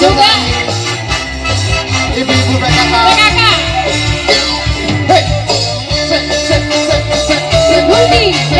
juga Ibu-ibu PKK. PKK Hei. Sek, sek, sek, sek, sek.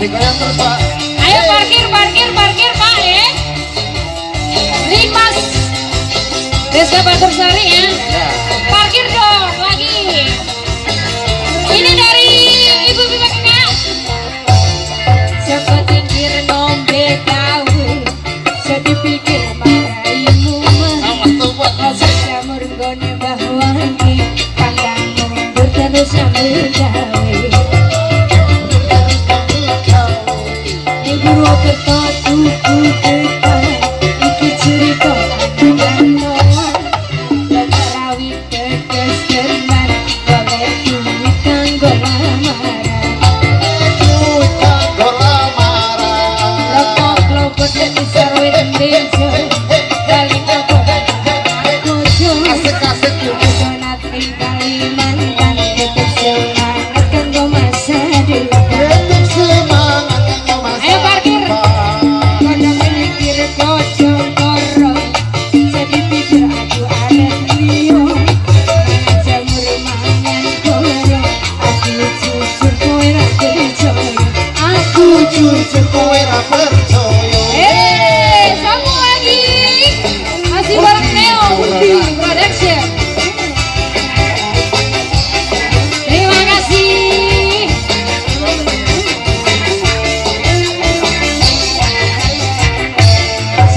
Asik digoyang terus, Pak. Ayo parkir, parkir, parkir Pak ya. Limas Desa Batursari ya. Ya. Parkir dong lagi. Ini dari Ibu Bibi Kakak Siapa tingkir nombe tahu Jadi pikir You are the thought, ooh, ooh.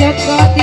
Set for the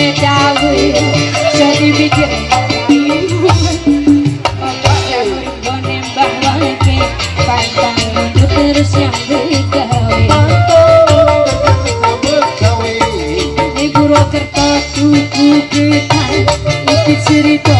Terima kasih kerana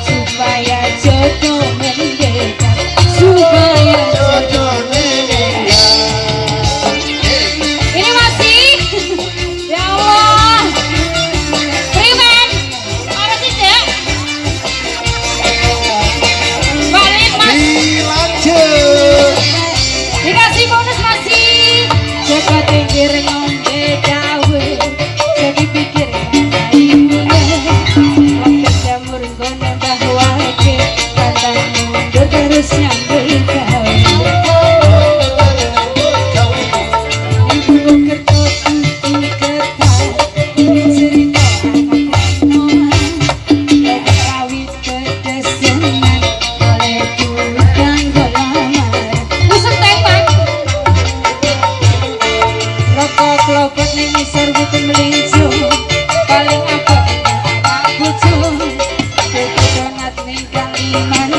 man.